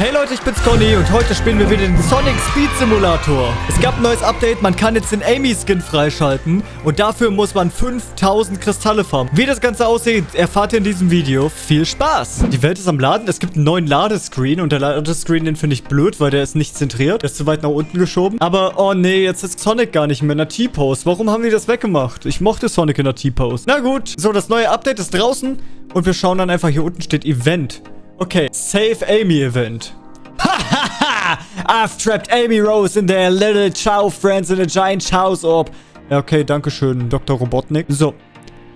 Hey Leute, ich bin's Conny und heute spielen wir wieder den Sonic Speed Simulator. Es gab ein neues Update, man kann jetzt den Amy-Skin freischalten und dafür muss man 5000 Kristalle farmen. Wie das Ganze aussieht, erfahrt ihr in diesem Video. Viel Spaß! Die Welt ist am Laden, es gibt einen neuen Ladescreen und der Ladescreen, den finde ich blöd, weil der ist nicht zentriert. Der ist zu weit nach unten geschoben. Aber, oh nee, jetzt ist Sonic gar nicht mehr in der T-Pose. Warum haben die das weggemacht? Ich mochte Sonic in der T-Pose. Na gut, so, das neue Update ist draußen und wir schauen dann einfach, hier unten steht Event. Okay, Save Amy Event. I've trapped Amy Rose in their little Chow friends in a giant Chow's orb. Ja, okay, danke schön, Dr. Robotnik. So,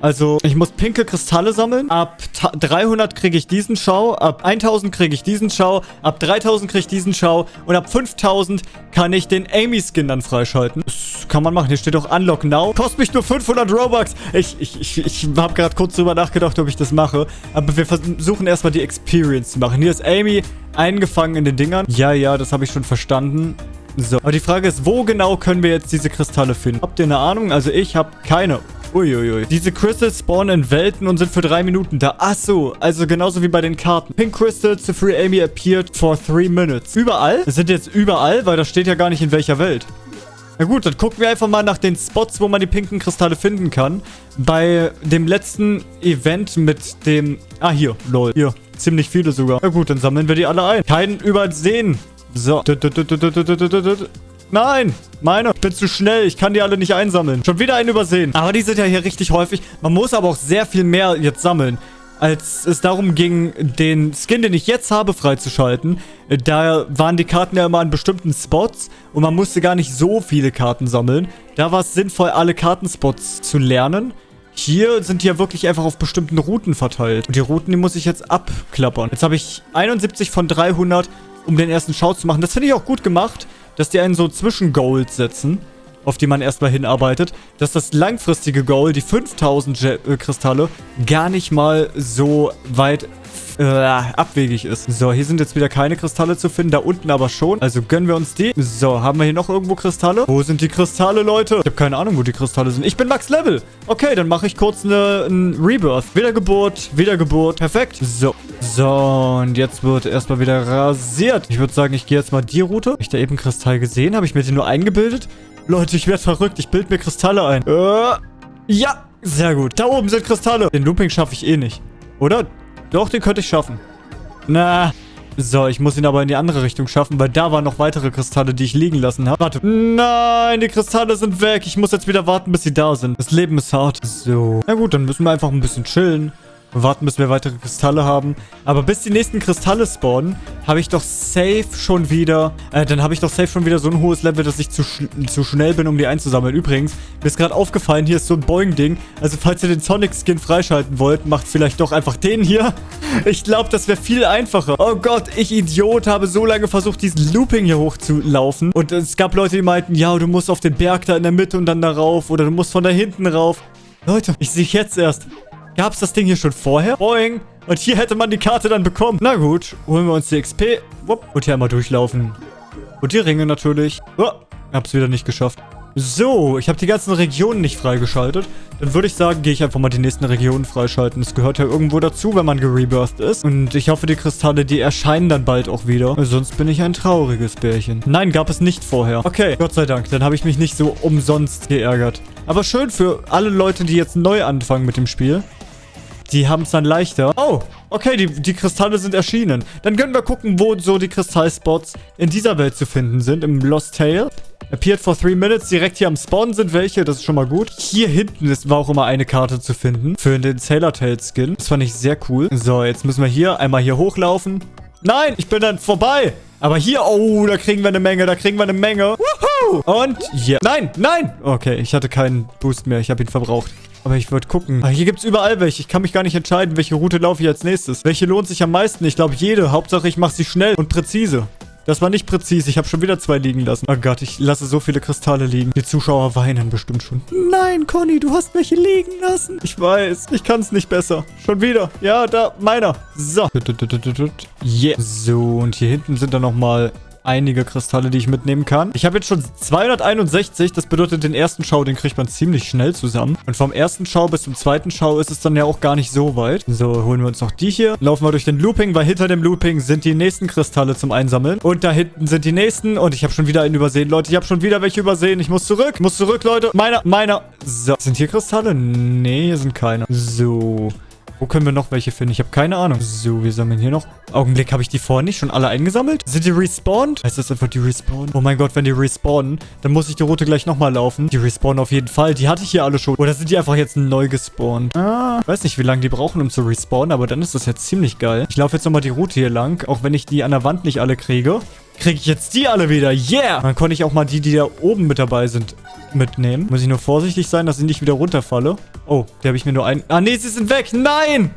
also, ich muss pinke Kristalle sammeln. Ab 300 kriege ich diesen Schau. Ab 1000 kriege ich diesen Schau. Ab 3000 kriege ich diesen Schau. Und ab 5000 kann ich den Amy-Skin dann freischalten. Das kann man machen. Hier steht auch Unlock Now. Kostet mich nur 500 Robux. Ich, ich, ich, ich habe gerade kurz drüber nachgedacht, ob ich das mache. Aber wir versuchen erstmal die Experience zu machen. Hier ist Amy eingefangen in den Dingern. Ja, ja, das habe ich schon verstanden. So, aber die Frage ist, wo genau können wir jetzt diese Kristalle finden? Habt ihr eine Ahnung? Also ich habe keine. Uiuiui. Diese Crystals spawnen in Welten und sind für drei Minuten da. Ach so, also genauso wie bei den Karten. Pink Crystals to Free Amy appeared for three minutes. Überall? Das sind jetzt überall, weil das steht ja gar nicht in welcher Welt. Na gut, dann gucken wir einfach mal nach den Spots, wo man die pinken Kristalle finden kann. Bei dem letzten Event mit dem... Ah, hier, lol. Hier, ziemlich viele sogar. Na gut, dann sammeln wir die alle ein. Keinen übersehen. So. Nein, meine. Ich bin zu schnell. Ich kann die alle nicht einsammeln. Schon wieder einen übersehen. Aber die sind ja hier richtig häufig. Man muss aber auch sehr viel mehr jetzt sammeln. Als es darum ging, den Skin, den ich jetzt habe, freizuschalten, da waren die Karten ja immer an bestimmten Spots und man musste gar nicht so viele Karten sammeln. Da war es sinnvoll, alle Kartenspots zu lernen. Hier sind die ja wirklich einfach auf bestimmten Routen verteilt. Und die Routen, die muss ich jetzt abklappern. Jetzt habe ich 71 von 300, um den ersten Schau zu machen. Das finde ich auch gut gemacht dass die einen so Zwischengoals setzen, auf die man erstmal hinarbeitet, dass das langfristige Goal, die 5000 Je äh, Kristalle, gar nicht mal so weit äh, abwegig ist. So, hier sind jetzt wieder keine Kristalle zu finden, da unten aber schon. Also gönnen wir uns die. So, haben wir hier noch irgendwo Kristalle? Wo sind die Kristalle, Leute? Ich habe keine Ahnung, wo die Kristalle sind. Ich bin Max Level. Okay, dann mache ich kurz eine, ein Rebirth. Wiedergeburt, Wiedergeburt. Perfekt. So. So, und jetzt wird erstmal wieder rasiert. Ich würde sagen, ich gehe jetzt mal die Route. Habe ich da eben Kristall gesehen? Habe ich mir den nur eingebildet? Leute, ich werde verrückt. Ich bilde mir Kristalle ein. Äh, ja, sehr gut. Da oben sind Kristalle. Den Looping schaffe ich eh nicht. Oder? Doch, den könnte ich schaffen. Na. So, ich muss ihn aber in die andere Richtung schaffen, weil da waren noch weitere Kristalle, die ich liegen lassen habe. Warte. Nein, die Kristalle sind weg. Ich muss jetzt wieder warten, bis sie da sind. Das Leben ist hart. So. Na gut, dann müssen wir einfach ein bisschen chillen warten, bis wir weitere Kristalle haben. Aber bis die nächsten Kristalle spawnen, habe ich doch safe schon wieder... Äh, dann habe ich doch safe schon wieder so ein hohes Level, dass ich zu, sch zu schnell bin, um die einzusammeln. Übrigens, mir ist gerade aufgefallen, hier ist so ein Boing-Ding. Also falls ihr den Sonic-Skin freischalten wollt, macht vielleicht doch einfach den hier. Ich glaube, das wäre viel einfacher. Oh Gott, ich Idiot, habe so lange versucht, diesen Looping hier hochzulaufen. Und es gab Leute, die meinten, ja, du musst auf den Berg da in der Mitte und dann da rauf. Oder du musst von da hinten rauf. Leute, ich sehe jetzt erst. Gab es das Ding hier schon vorher? Boing. Und hier hätte man die Karte dann bekommen. Na gut, holen wir uns die XP. Und hier einmal durchlaufen. Und die Ringe natürlich. Oh, hab's wieder nicht geschafft. So, ich habe die ganzen Regionen nicht freigeschaltet. Dann würde ich sagen, gehe ich einfach mal die nächsten Regionen freischalten. Das gehört ja irgendwo dazu, wenn man gerebirthed ist. Und ich hoffe, die Kristalle, die erscheinen dann bald auch wieder. Sonst bin ich ein trauriges Bärchen. Nein, gab es nicht vorher. Okay, Gott sei Dank. Dann habe ich mich nicht so umsonst geärgert. Aber schön für alle Leute, die jetzt neu anfangen mit dem Spiel. Die haben es dann leichter. Oh, okay, die, die Kristalle sind erschienen. Dann können wir gucken, wo so die Kristallspots in dieser Welt zu finden sind. Im Lost Tale. Appeared for three minutes. Direkt hier am Spawn sind welche. Das ist schon mal gut. Hier hinten ist, war auch immer eine Karte zu finden. Für den Sailor Tail Skin. Das fand ich sehr cool. So, jetzt müssen wir hier einmal hier hochlaufen. Nein, ich bin dann vorbei. Aber hier, oh, da kriegen wir eine Menge, da kriegen wir eine Menge. Woohoo! Und ja. Nein, nein. Okay, ich hatte keinen Boost mehr. Ich habe ihn verbraucht. Aber ich würde gucken. Ah, hier gibt es überall welche. Ich kann mich gar nicht entscheiden, welche Route laufe ich als nächstes. Welche lohnt sich am meisten? Ich glaube jede. Hauptsache ich mache sie schnell und präzise. Das war nicht präzise. Ich habe schon wieder zwei liegen lassen. Oh Gott, ich lasse so viele Kristalle liegen. Die Zuschauer weinen bestimmt schon. Nein, Conny, du hast welche liegen lassen. Ich weiß, ich kann es nicht besser. Schon wieder. Ja, da, meiner. So. Yeah. So, und hier hinten sind dann nochmal einige Kristalle, die ich mitnehmen kann. Ich habe jetzt schon 261. Das bedeutet, den ersten Schau, den kriegt man ziemlich schnell zusammen. Und vom ersten Schau bis zum zweiten Schau ist es dann ja auch gar nicht so weit. So, holen wir uns noch die hier. Laufen wir durch den Looping, weil hinter dem Looping sind die nächsten Kristalle zum Einsammeln. Und da hinten sind die nächsten. Und ich habe schon wieder einen übersehen. Leute, ich habe schon wieder welche übersehen. Ich muss zurück. Ich muss zurück, Leute. Meiner, meiner. So, sind hier Kristalle? Nee, hier sind keine. So. Wo können wir noch welche finden? Ich habe keine Ahnung. So, wir sammeln hier noch. Augenblick, habe ich die vorhin nicht schon alle eingesammelt? Sind die respawned? Heißt das einfach, die respawnen? Oh mein Gott, wenn die respawnen, dann muss ich die Route gleich nochmal laufen. Die respawnen auf jeden Fall. Die hatte ich hier alle schon. Oder sind die einfach jetzt neu gespawnt? Ah, weiß nicht, wie lange die brauchen, um zu respawnen, aber dann ist das jetzt ziemlich geil. Ich laufe jetzt nochmal die Route hier lang, auch wenn ich die an der Wand nicht alle kriege. Kriege ich jetzt die alle wieder. Yeah! Dann konnte ich auch mal die, die da oben mit dabei sind, mitnehmen. Muss ich nur vorsichtig sein, dass ich nicht wieder runterfalle. Oh, die habe ich mir nur ein... Ah, nee, sie sind weg. Nein!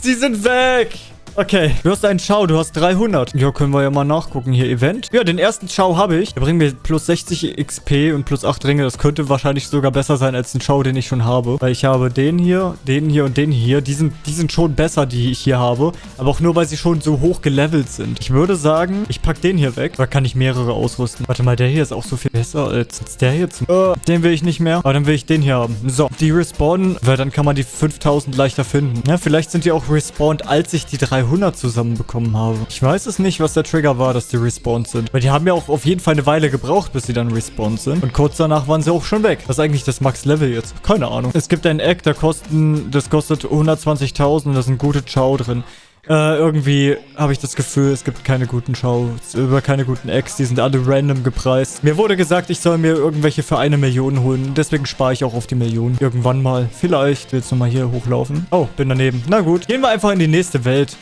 Sie sind weg! Okay, du hast einen Schau, du hast 300. Ja, können wir ja mal nachgucken. Hier, Event. Ja, den ersten Schau habe ich. Der bringt mir plus 60 XP und plus 8 Ringe. Das könnte wahrscheinlich sogar besser sein als den Schau, den ich schon habe. Weil ich habe den hier, den hier und den hier. Die sind, die sind schon besser, die ich hier habe. Aber auch nur, weil sie schon so hoch gelevelt sind. Ich würde sagen, ich packe den hier weg. Da kann ich mehrere ausrüsten. Warte mal, der hier ist auch so viel besser als der hier. Zum äh, den will ich nicht mehr. Aber dann will ich den hier haben. So, die respawnen, weil dann kann man die 5000 leichter finden. Ja, vielleicht sind die auch respawned, als ich die 300 300 zusammenbekommen habe. Ich weiß es nicht, was der Trigger war, dass die respawned sind. Weil die haben ja auch auf jeden Fall eine Weile gebraucht, bis sie dann respawned sind. Und kurz danach waren sie auch schon weg. Was ist eigentlich das Max-Level jetzt? Keine Ahnung. Es gibt ein Egg, da kosten, das kostet 120.000 und da sind gute Chow drin. Äh, irgendwie habe ich das Gefühl, es gibt keine guten Shows, über keine guten Eggs, die sind alle random gepreist. Mir wurde gesagt, ich soll mir irgendwelche für eine Million holen, deswegen spare ich auch auf die Million. Irgendwann mal. Vielleicht. Will jetzt nochmal hier hochlaufen. Oh, bin daneben. Na gut. Gehen wir einfach in die nächste Welt.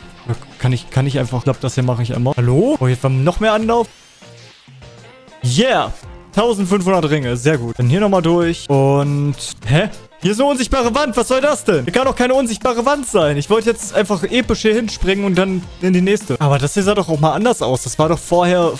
Kann ich, kann ich einfach... Ich glaube, das hier mache ich immer. Hallo? Oh, jetzt haben wir noch mehr Anlauf. Yeah! 1500 Ringe. Sehr gut. Dann hier nochmal durch. Und... Hä? Hier ist eine unsichtbare Wand. Was soll das denn? Hier kann doch keine unsichtbare Wand sein. Ich wollte jetzt einfach episch hier hinspringen und dann in die nächste. Aber das hier sah doch auch mal anders aus. Das war doch vorher...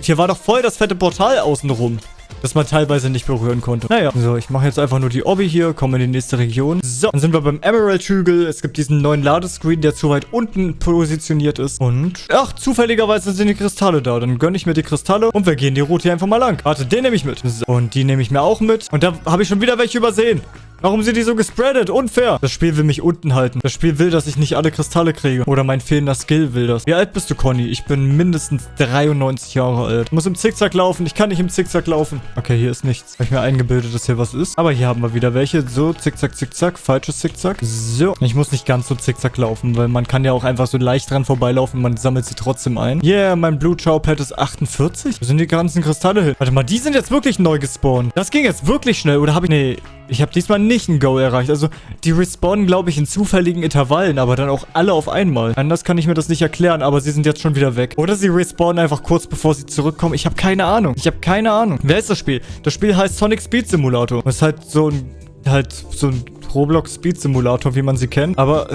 Hier war doch voll das fette Portal außenrum das man teilweise nicht berühren konnte. Naja, so, ich mache jetzt einfach nur die Obby hier, komme in die nächste Region. So, dann sind wir beim Emerald-Hügel. Es gibt diesen neuen Ladescreen, der zu weit unten positioniert ist. Und, ach, zufälligerweise sind die Kristalle da. Dann gönne ich mir die Kristalle und wir gehen die Route hier einfach mal lang. Warte, den nehme ich mit. So, und die nehme ich mir auch mit. Und da habe ich schon wieder welche übersehen. Warum sind die so gespreadet? Unfair. Das Spiel will mich unten halten. Das Spiel will, dass ich nicht alle Kristalle kriege. Oder mein fehlender Skill will das. Wie alt bist du, Conny? Ich bin mindestens 93 Jahre alt. Ich muss im Zickzack laufen. Ich kann nicht im Zickzack laufen. Okay, hier ist nichts. Habe ich mir eingebildet, dass hier was ist. Aber hier haben wir wieder welche. So, Zickzack, Zickzack. Falsches Zickzack. So. Ich muss nicht ganz so Zickzack laufen, weil man kann ja auch einfach so leicht dran vorbeilaufen. Man sammelt sie trotzdem ein. Yeah, mein Blue Chow Pad ist 48. Wo sind die ganzen Kristalle hin? Warte mal, die sind jetzt wirklich neu gespawnt. Das ging jetzt wirklich schnell. Oder habe ich... Nee, ich habe diesmal nicht ein Go erreicht. Also, die respawnen, glaube ich, in zufälligen Intervallen, aber dann auch alle auf einmal. Anders kann ich mir das nicht erklären, aber sie sind jetzt schon wieder weg. Oder sie respawnen einfach kurz, bevor sie zurückkommen. Ich habe keine Ahnung. Ich habe keine Ahnung. Wer ist das Spiel? Das Spiel heißt Sonic Speed Simulator. Das ist halt so ein halt so ein Roblox Speed Simulator, wie man sie kennt. Aber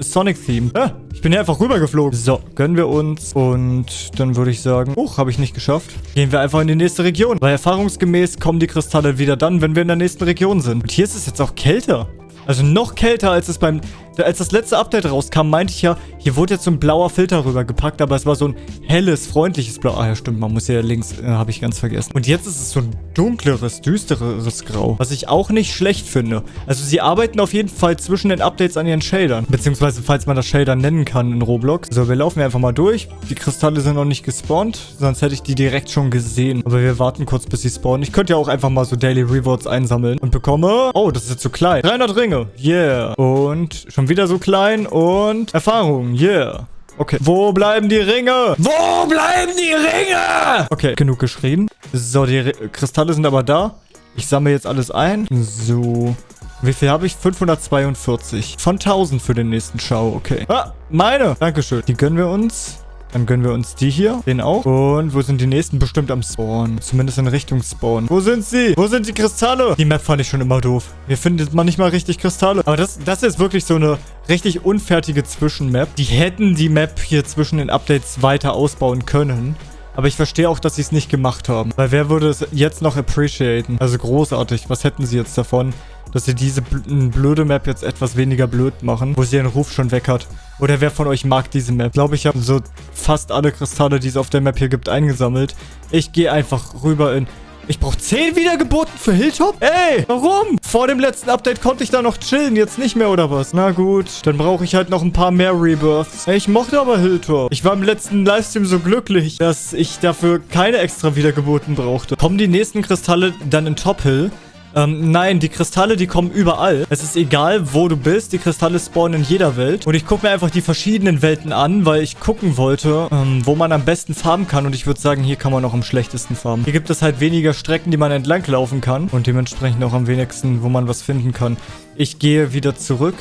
Sonic Theme. Ah, ich bin hier einfach rübergeflogen. So, gönnen wir uns. Und dann würde ich sagen, huch, habe ich nicht geschafft. Gehen wir einfach in die nächste Region. Weil erfahrungsgemäß kommen die Kristalle wieder dann, wenn wir in der nächsten Region sind. Und hier ist es jetzt auch kälter. Also noch kälter, als es beim als das letzte Update rauskam, meinte ich ja, hier wurde jetzt so ein blauer Filter rübergepackt, aber es war so ein helles, freundliches Blau. Ah ja, stimmt, man muss ja links, äh, habe ich ganz vergessen. Und jetzt ist es so ein dunkleres, düsteres Grau, was ich auch nicht schlecht finde. Also sie arbeiten auf jeden Fall zwischen den Updates an ihren Shadern, beziehungsweise falls man das Shader nennen kann in Roblox. So, wir laufen einfach mal durch. Die Kristalle sind noch nicht gespawnt, sonst hätte ich die direkt schon gesehen. Aber wir warten kurz, bis sie spawnen. Ich könnte ja auch einfach mal so Daily Rewards einsammeln und bekomme... Oh, das ist jetzt zu klein. 300 Ringe. Yeah. Und schon wieder so klein und Erfahrung. Yeah. Okay. Wo bleiben die Ringe? Wo bleiben die Ringe? Okay, genug geschrien. So, die R Kristalle sind aber da. Ich sammle jetzt alles ein. So. Wie viel habe ich? 542. Von 1000 für den nächsten Schau. Okay. Ah, meine. Dankeschön. Die gönnen wir uns. Dann gönnen wir uns die hier. Den auch. Und wo sind die nächsten? Bestimmt am Spawn. Zumindest in Richtung Spawn. Wo sind sie? Wo sind die Kristalle? Die Map fand ich schon immer doof. Hier findet man nicht mal richtig Kristalle. Aber das, das ist wirklich so eine richtig unfertige Zwischenmap. Die hätten die Map hier zwischen den Updates weiter ausbauen können. Aber ich verstehe auch, dass sie es nicht gemacht haben. Weil wer würde es jetzt noch appreciaten? Also großartig. Was hätten sie jetzt davon? Dass sie diese bl blöde Map jetzt etwas weniger blöd machen, wo sie ihren Ruf schon weg hat. Oder wer von euch mag diese Map? Ich glaube, ich habe so fast alle Kristalle, die es auf der Map hier gibt, eingesammelt. Ich gehe einfach rüber in... Ich brauche 10 Wiedergeburten für Hilltop? Ey, warum? Vor dem letzten Update konnte ich da noch chillen, jetzt nicht mehr oder was? Na gut, dann brauche ich halt noch ein paar mehr Rebirths. Ey, ich mochte aber Hilltop. Ich war im letzten Livestream so glücklich, dass ich dafür keine extra Wiedergeburten brauchte. Kommen die nächsten Kristalle dann in Top Hill? Ähm, nein, die Kristalle, die kommen überall. Es ist egal, wo du bist. Die Kristalle spawnen in jeder Welt. Und ich gucke mir einfach die verschiedenen Welten an, weil ich gucken wollte, ähm, wo man am besten farmen kann. Und ich würde sagen, hier kann man auch am schlechtesten farmen. Hier gibt es halt weniger Strecken, die man entlang laufen kann. Und dementsprechend auch am wenigsten, wo man was finden kann. Ich gehe wieder zurück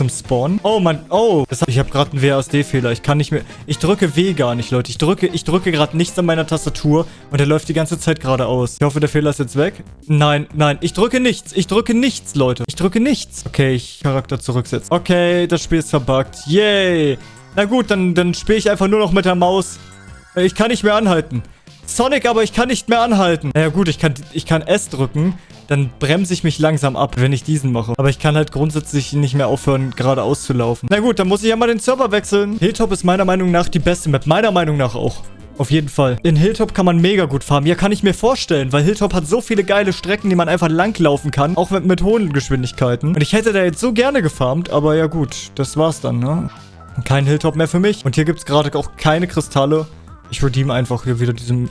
zum Spawn. Oh, Mann. Oh. Das, ich habe gerade einen WASD-Fehler. Ich kann nicht mehr... Ich drücke W gar nicht, Leute. Ich drücke, ich drücke gerade nichts an meiner Tastatur und der läuft die ganze Zeit geradeaus. Ich hoffe, der Fehler ist jetzt weg. Nein, nein. Ich drücke nichts. Ich drücke nichts, Leute. Ich drücke nichts. Okay, ich Charakter zurücksetzen. Okay, das Spiel ist verbuggt. Yay. Na gut, dann, dann spiele ich einfach nur noch mit der Maus. Ich kann nicht mehr anhalten. Sonic, aber ich kann nicht mehr anhalten. Naja gut, ich kann, ich kann S drücken dann bremse ich mich langsam ab, wenn ich diesen mache. Aber ich kann halt grundsätzlich nicht mehr aufhören, geradeaus zu laufen. Na gut, dann muss ich ja mal den Server wechseln. Hilltop ist meiner Meinung nach die beste Map. Meiner Meinung nach auch. Auf jeden Fall. In Hilltop kann man mega gut farmen. Ja, kann ich mir vorstellen, weil Hilltop hat so viele geile Strecken, die man einfach langlaufen kann. Auch mit, mit hohen Geschwindigkeiten. Und ich hätte da jetzt so gerne gefarmt, aber ja gut, das war's dann, ne? Kein Hilltop mehr für mich. Und hier gibt's gerade auch keine Kristalle. Ich redeem einfach hier wieder diesen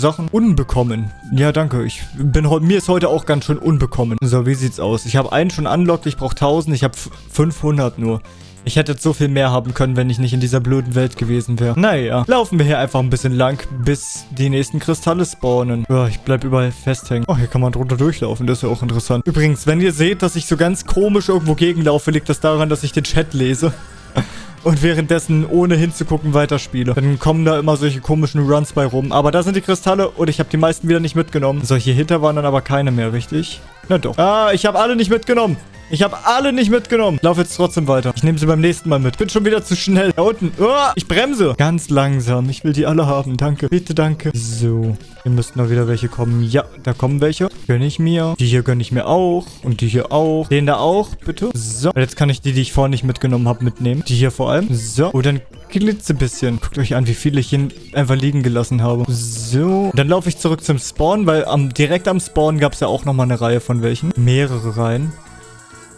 Sachen unbekommen. Ja, danke. Ich bin mir ist heute auch ganz schön unbekommen. So, wie sieht's aus? Ich habe einen schon unlocked, ich brauche 1000, ich habe 500 nur. Ich hätte jetzt so viel mehr haben können, wenn ich nicht in dieser blöden Welt gewesen wäre. Naja, laufen wir hier einfach ein bisschen lang, bis die nächsten Kristalle spawnen. Ja, ich bleib überall festhängen. Oh, hier kann man drunter durchlaufen, das ist ja auch interessant. Übrigens, wenn ihr seht, dass ich so ganz komisch irgendwo gegenlaufe, liegt das daran, dass ich den Chat lese und währenddessen ohne hinzugucken weiterspiele. Dann kommen da immer solche komischen Runs bei rum. Aber da sind die Kristalle und ich habe die meisten wieder nicht mitgenommen. Solche Hitter waren dann aber keine mehr, richtig? Na doch. Ah, ich habe alle nicht mitgenommen. Ich habe alle nicht mitgenommen. Lauf jetzt trotzdem weiter. Ich nehme sie beim nächsten Mal mit. Bin schon wieder zu schnell. Da unten. Oh, ich bremse. Ganz langsam. Ich will die alle haben. Danke. Bitte, danke. So. Hier müssten noch wieder welche kommen. Ja, da kommen welche. Gönne ich mir. Die hier gönne ich mir auch. Und die hier auch. Den da auch, bitte. So. Jetzt kann ich die, die ich vorhin nicht mitgenommen habe, mitnehmen. Die hier vor allem. So. Oh, dann glitze bisschen. Guckt euch an, wie viele ich hier einfach liegen gelassen habe. So. Dann laufe ich zurück zum Spawn, weil am, direkt am Spawn gab es ja auch nochmal eine Reihe von welchen. Mehrere Reihen.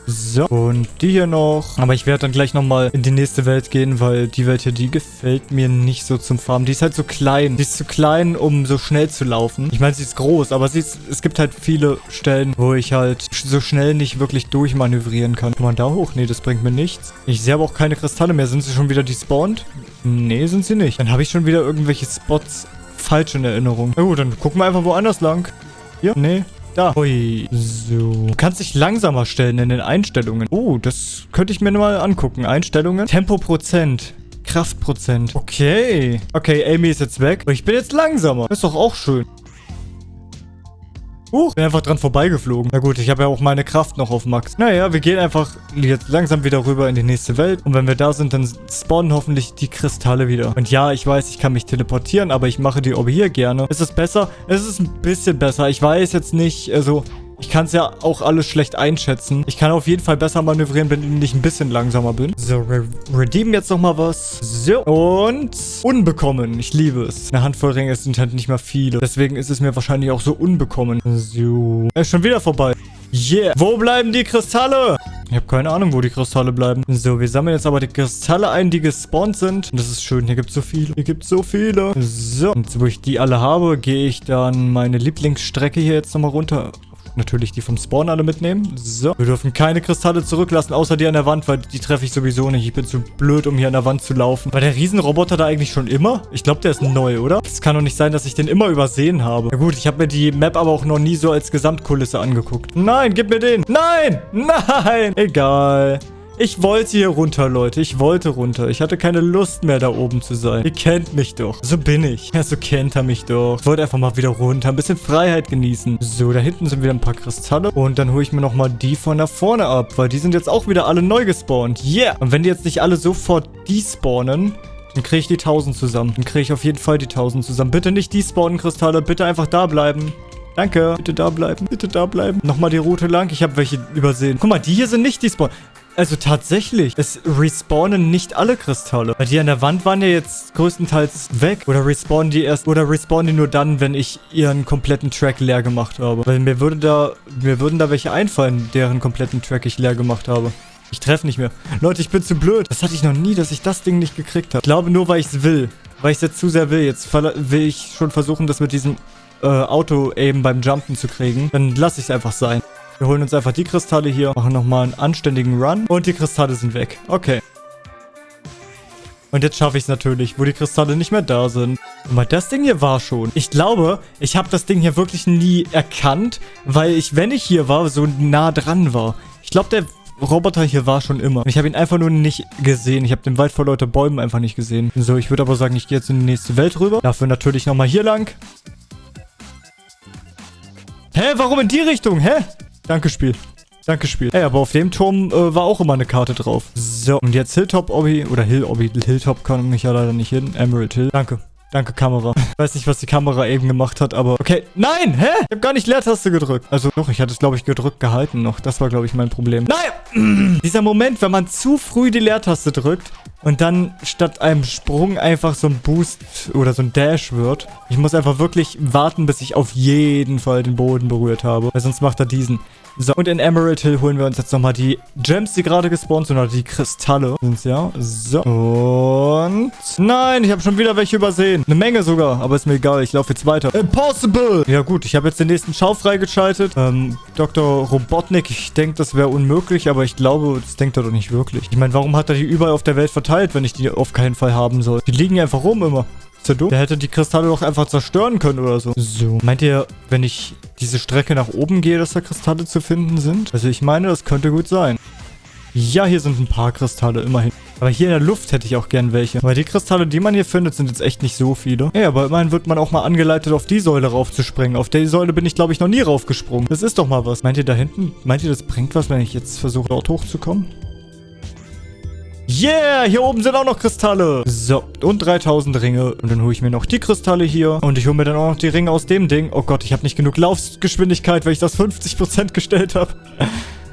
So, und die hier noch. Aber ich werde dann gleich nochmal in die nächste Welt gehen, weil die Welt hier, die gefällt mir nicht so zum Farmen. Die ist halt so klein. Die ist zu klein, um so schnell zu laufen. Ich meine, sie ist groß, aber sie ist, es gibt halt viele Stellen, wo ich halt so schnell nicht wirklich durchmanövrieren kann. Kann man da hoch? Nee, das bringt mir nichts. Ich sehe aber auch keine Kristalle mehr. Sind sie schon wieder despawned? Nee, sind sie nicht. Dann habe ich schon wieder irgendwelche Spots falsch in Erinnerung. Na gut, dann gucken wir einfach woanders lang. Hier? Nee. Da. Ui. So. Du kannst dich langsamer stellen in den Einstellungen. Oh, das könnte ich mir mal angucken. Einstellungen. Tempoprozent. Kraftprozent. Okay. Okay, Amy ist jetzt weg. Ich bin jetzt langsamer. Ist doch auch schön. Huch, bin einfach dran vorbeigeflogen. Na gut, ich habe ja auch meine Kraft noch auf Max. Naja, wir gehen einfach jetzt langsam wieder rüber in die nächste Welt. Und wenn wir da sind, dann spawnen hoffentlich die Kristalle wieder. Und ja, ich weiß, ich kann mich teleportieren, aber ich mache die Orbe hier gerne. Ist es besser? Es ist ein bisschen besser. Ich weiß jetzt nicht, also... Ich kann es ja auch alles schlecht einschätzen. Ich kann auf jeden Fall besser manövrieren, wenn ich ein bisschen langsamer bin. So, re redeem jetzt nochmal was. So, und unbekommen. Ich liebe es. Eine Handvoll Ringe sind halt nicht mal viele. Deswegen ist es mir wahrscheinlich auch so unbekommen. So. Er ist schon wieder vorbei. Yeah. Wo bleiben die Kristalle? Ich habe keine Ahnung, wo die Kristalle bleiben. So, wir sammeln jetzt aber die Kristalle ein, die gespawnt sind. Und das ist schön. Hier gibt es so viele. Hier gibt es so viele. So. Und wo ich die alle habe, gehe ich dann meine Lieblingsstrecke hier jetzt nochmal runter natürlich die vom Spawn alle mitnehmen. So. Wir dürfen keine Kristalle zurücklassen, außer die an der Wand, weil die treffe ich sowieso nicht. Ich bin zu blöd, um hier an der Wand zu laufen. War der Riesenroboter da eigentlich schon immer? Ich glaube, der ist neu, oder? Es kann doch nicht sein, dass ich den immer übersehen habe. Na gut, ich habe mir die Map aber auch noch nie so als Gesamtkulisse angeguckt. Nein, gib mir den. Nein! Nein! Egal. Ich wollte hier runter, Leute. Ich wollte runter. Ich hatte keine Lust mehr, da oben zu sein. Ihr kennt mich doch. So bin ich. Ja, so kennt er mich doch. Ich wollte einfach mal wieder runter. Ein bisschen Freiheit genießen. So, da hinten sind wieder ein paar Kristalle. Und dann hole ich mir nochmal die von da vorne ab. Weil die sind jetzt auch wieder alle neu gespawnt. Yeah. Und wenn die jetzt nicht alle sofort despawnen, Dann kriege ich die 1000 zusammen. Dann kriege ich auf jeden Fall die 1000 zusammen. Bitte nicht die Spawnen-Kristalle. Bitte einfach da bleiben. Danke. Bitte da bleiben. Bitte da bleiben. Nochmal die Route lang. Ich habe welche übersehen. Guck mal, die hier sind nicht die Spawn. Also tatsächlich, es respawnen nicht alle Kristalle. Weil die an der Wand waren ja jetzt größtenteils weg. Oder respawnen die erst, oder respawnen die nur dann, wenn ich ihren kompletten Track leer gemacht habe. Weil mir würde da, mir würden da welche einfallen, deren kompletten Track ich leer gemacht habe. Ich treffe nicht mehr. Leute, ich bin zu blöd. Das hatte ich noch nie, dass ich das Ding nicht gekriegt habe. Ich glaube nur, weil ich es will. Weil ich es jetzt zu sehr will. Jetzt will ich schon versuchen, das mit diesem äh, Auto eben beim Jumpen zu kriegen. Dann lasse ich es einfach sein. Wir holen uns einfach die Kristalle hier, machen nochmal einen anständigen Run und die Kristalle sind weg. Okay. Und jetzt schaffe ich es natürlich, wo die Kristalle nicht mehr da sind. Guck mal, das Ding hier war schon. Ich glaube, ich habe das Ding hier wirklich nie erkannt, weil ich, wenn ich hier war, so nah dran war. Ich glaube, der Roboter hier war schon immer. Ich habe ihn einfach nur nicht gesehen. Ich habe den Wald vor lauter Bäumen einfach nicht gesehen. So, ich würde aber sagen, ich gehe jetzt in die nächste Welt rüber. Dafür natürlich nochmal hier lang. Hä, warum in die Richtung? Hä? Danke, Spiel. Danke, Spiel. Ey, aber auf dem Turm äh, war auch immer eine Karte drauf. So, und jetzt Hilltop Obby, oder Hill Obby, Hilltop kann mich ja leider nicht hin. Emerald Hill. Danke. Danke, Kamera. Ich weiß nicht, was die Kamera eben gemacht hat, aber... Okay, nein! Hä? Ich habe gar nicht Leertaste gedrückt. Also doch, ich hatte es, glaube ich, gedrückt gehalten noch. Das war, glaube ich, mein Problem. Nein! Dieser Moment, wenn man zu früh die Leertaste drückt und dann statt einem Sprung einfach so ein Boost oder so ein Dash wird. Ich muss einfach wirklich warten, bis ich auf jeden Fall den Boden berührt habe. Weil sonst macht er diesen. So, und in Emerald Hill holen wir uns jetzt nochmal die Gems, die gerade gespawnt sind, oder die Kristalle sind's ja. So. Und... Nein, ich habe schon wieder welche übersehen. Eine Menge sogar, aber ist mir egal, ich laufe jetzt weiter. Impossible! Ja gut, ich habe jetzt den nächsten Schau freigeschaltet. Ähm, Dr. Robotnik, ich denke, das wäre unmöglich, aber ich glaube, das denkt er doch nicht wirklich. Ich meine, warum hat er die überall auf der Welt verteilt, wenn ich die auf keinen Fall haben soll? Die liegen einfach rum immer. Ist der dumm? Der hätte die Kristalle doch einfach zerstören können oder so. So. Meint ihr, wenn ich diese Strecke nach oben gehe, dass da Kristalle zu finden sind? Also ich meine, das könnte gut sein. Ja, hier sind ein paar Kristalle, immerhin. Aber hier in der Luft hätte ich auch gern welche. Weil die Kristalle, die man hier findet, sind jetzt echt nicht so viele. Ja, aber immerhin wird man auch mal angeleitet, auf die Säule raufzuspringen. Auf die Säule bin ich, glaube ich, noch nie raufgesprungen. Das ist doch mal was. Meint ihr da hinten, meint ihr, das bringt was, wenn ich jetzt versuche, dort hochzukommen? Yeah, hier oben sind auch noch Kristalle. So, und 3000 Ringe. Und dann hole ich mir noch die Kristalle hier. Und ich hole mir dann auch noch die Ringe aus dem Ding. Oh Gott, ich habe nicht genug Laufgeschwindigkeit, weil ich das 50% gestellt habe.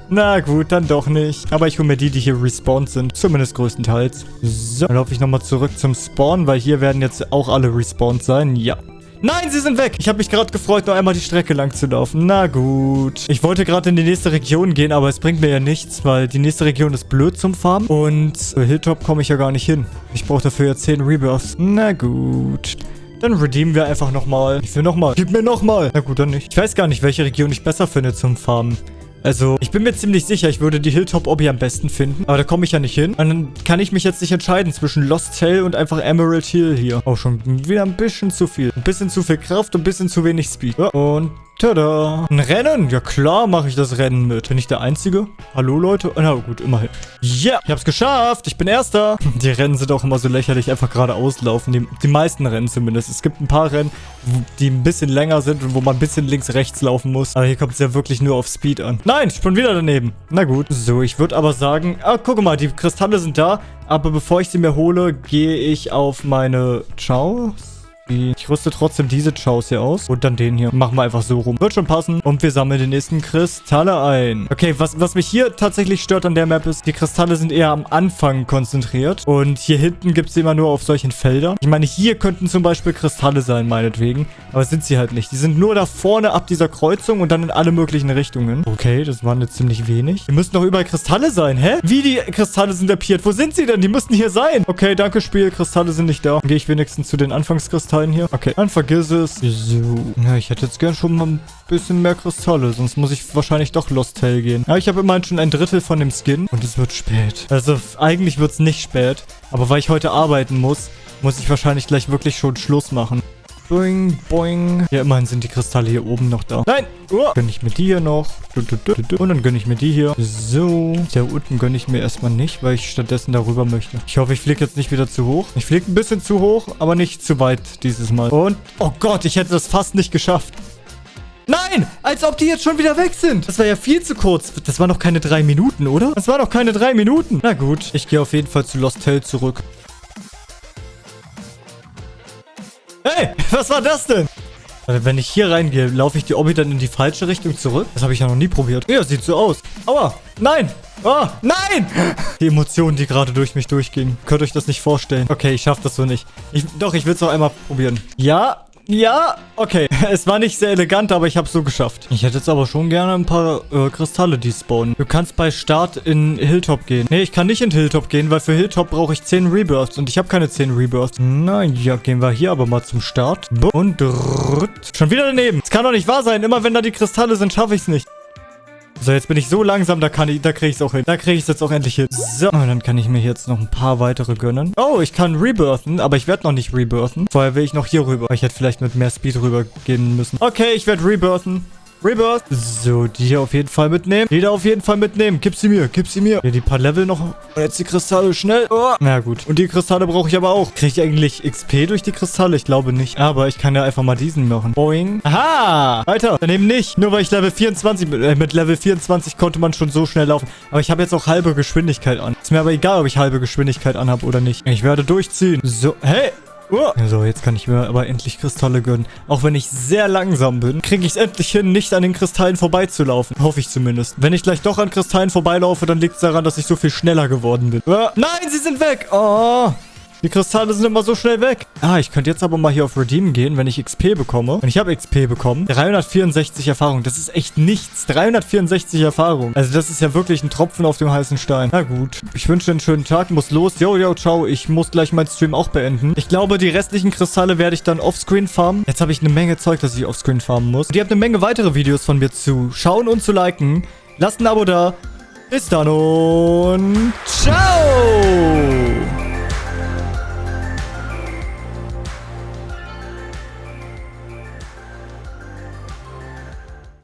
Na gut, dann doch nicht. Aber ich hole mir die, die hier respawned sind. Zumindest größtenteils. So, dann laufe ich nochmal zurück zum Spawn, weil hier werden jetzt auch alle respawned sein. Ja. Nein, sie sind weg. Ich habe mich gerade gefreut, noch einmal die Strecke lang zu laufen. Na gut. Ich wollte gerade in die nächste Region gehen, aber es bringt mir ja nichts, weil die nächste Region ist blöd zum Farmen. Und Hilltop komme ich ja gar nicht hin. Ich brauche dafür ja 10 Rebirths. Na gut. Dann redeemen wir einfach nochmal. Ich will nochmal. Gib mir nochmal. Na gut, dann nicht. Ich weiß gar nicht, welche Region ich besser finde zum Farmen. Also, ich bin mir ziemlich sicher, ich würde die Hilltop Obby am besten finden. Aber da komme ich ja nicht hin. Und dann kann ich mich jetzt nicht entscheiden zwischen Lost Tail und einfach Emerald Hill hier. Auch schon wieder ein bisschen zu viel. Ein bisschen zu viel Kraft und ein bisschen zu wenig Speed. Und Tada. Ein Rennen? Ja klar mache ich das Rennen mit. Bin ich der Einzige? Hallo Leute? Na gut, immerhin. Ja, yeah, ich habe es geschafft. Ich bin Erster. Die Rennen sind auch immer so lächerlich, einfach gerade auslaufen. Die, die meisten Rennen zumindest. Es gibt ein paar Rennen, die ein bisschen länger sind und wo man ein bisschen links, rechts laufen muss. Aber hier kommt es ja wirklich nur auf Speed an. Nein, ich bin wieder daneben. Na gut. So, ich würde aber sagen... Ah, guck mal, die Kristalle sind da. Aber bevor ich sie mir hole, gehe ich auf meine... Ciao. Rüste trotzdem diese Chows hier aus. Und dann den hier. Machen wir einfach so rum. Wird schon passen. Und wir sammeln die nächsten Kristalle ein. Okay, was, was mich hier tatsächlich stört an der Map ist, die Kristalle sind eher am Anfang konzentriert. Und hier hinten gibt es immer nur auf solchen Feldern. Ich meine, hier könnten zum Beispiel Kristalle sein, meinetwegen. Aber sind sie halt nicht. Die sind nur da vorne ab dieser Kreuzung und dann in alle möglichen Richtungen. Okay, das waren jetzt ziemlich wenig. Hier müssten doch überall Kristalle sein. Hä? Wie die Kristalle sind appiert? Wo sind sie denn? Die müssten hier sein. Okay, danke Spiel. Kristalle sind nicht da. Dann gehe ich wenigstens zu den Anfangskristallen hier. Okay, dann vergiss es. So. Ja, ich hätte jetzt gern schon mal ein bisschen mehr Kristalle. Sonst muss ich wahrscheinlich doch Lost Tail gehen. Ja, ich habe immerhin schon ein Drittel von dem Skin. Und es wird spät. Also, eigentlich wird es nicht spät. Aber weil ich heute arbeiten muss, muss ich wahrscheinlich gleich wirklich schon Schluss machen. Boing, boing. Ja, immerhin sind die Kristalle hier oben noch da. Nein! Oh. Gönne ich mir die hier noch. Und dann gönne ich mir die hier. So. Da unten gönne ich mir erstmal nicht, weil ich stattdessen darüber möchte. Ich hoffe, ich fliege jetzt nicht wieder zu hoch. Ich fliege ein bisschen zu hoch, aber nicht zu weit dieses Mal. Und, oh Gott, ich hätte das fast nicht geschafft. Nein! Als ob die jetzt schon wieder weg sind. Das war ja viel zu kurz. Das waren noch keine drei Minuten, oder? Das waren noch keine drei Minuten. Na gut, ich gehe auf jeden Fall zu Lost Hell zurück. Hey, was war das denn? Wenn ich hier reingehe, laufe ich die Obby dann in die falsche Richtung zurück? Das habe ich ja noch nie probiert. Ja, sieht so aus. Aua, nein. Oh, nein! Die Emotionen, die gerade durch mich durchgingen. Könnt euch das nicht vorstellen. Okay, ich schaffe das so nicht. Ich, doch, ich will es noch einmal probieren. Ja, ja, okay. Es war nicht sehr elegant, aber ich habe es so geschafft. Ich hätte jetzt aber schon gerne ein paar äh, Kristalle, die spawnen. Du kannst bei Start in Hilltop gehen. Nee, ich kann nicht in Hilltop gehen, weil für Hilltop brauche ich 10 Rebirths und ich habe keine 10 Rebirths. Na ja, gehen wir hier aber mal zum Start. Und drrrt. schon wieder daneben. Es kann doch nicht wahr sein. Immer wenn da die Kristalle sind, schaffe ich es nicht. So, jetzt bin ich so langsam, da kann ich, da kriege ich es auch hin. Da kriege ich es jetzt auch endlich hin. So, und dann kann ich mir jetzt noch ein paar weitere gönnen. Oh, ich kann rebirthen, aber ich werde noch nicht rebirthen. Vorher will ich noch hier rüber. Ich hätte vielleicht mit mehr Speed rübergehen müssen. Okay, ich werde rebirthen. Rebirth. So, die hier auf jeden Fall mitnehmen. Die da auf jeden Fall mitnehmen. Gib sie mir, gib sie mir. Hier die paar Level noch. Und jetzt die Kristalle, schnell. Oh. Na gut. Und die Kristalle brauche ich aber auch. Kriege ich eigentlich XP durch die Kristalle? Ich glaube nicht. Aber ich kann ja einfach mal diesen machen. Boing. Aha. Weiter. Daneben nicht. Nur weil ich Level 24 bin. Äh, mit Level 24 konnte man schon so schnell laufen. Aber ich habe jetzt auch halbe Geschwindigkeit an. Ist mir aber egal, ob ich halbe Geschwindigkeit anhabe oder nicht. Ich werde durchziehen. So. Hey. Oh. So, jetzt kann ich mir aber endlich Kristalle gönnen. Auch wenn ich sehr langsam bin, kriege ich es endlich hin, nicht an den Kristallen vorbeizulaufen. Hoffe ich zumindest. Wenn ich gleich doch an Kristallen vorbeilaufe, dann liegt es daran, dass ich so viel schneller geworden bin. Oh. Nein, sie sind weg. Oh. Die Kristalle sind immer so schnell weg. Ah, ich könnte jetzt aber mal hier auf Redeem gehen, wenn ich XP bekomme. Und ich habe XP bekommen. 364 Erfahrung. Das ist echt nichts. 364 Erfahrung. Also das ist ja wirklich ein Tropfen auf dem heißen Stein. Na gut. Ich wünsche einen schönen Tag. Muss los. Yo, yo, ciao. Ich muss gleich meinen Stream auch beenden. Ich glaube, die restlichen Kristalle werde ich dann offscreen farmen. Jetzt habe ich eine Menge Zeug, das ich offscreen farmen muss. Und ihr habt eine Menge weitere Videos von mir zu schauen und zu liken. Lasst ein Abo da. Bis dann und ciao!